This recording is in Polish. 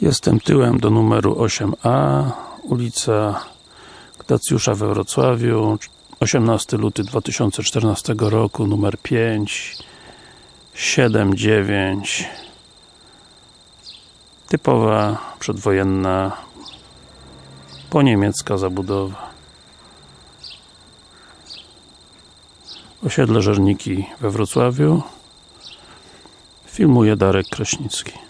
Jestem tyłem do numeru 8A, ulica Gnacjusza we Wrocławiu, 18 luty 2014 roku, numer 5, 7, Typowa przedwojenna poniemiecka zabudowa. Osiedle Żerniki we Wrocławiu. Filmuje Darek Kraśnicki.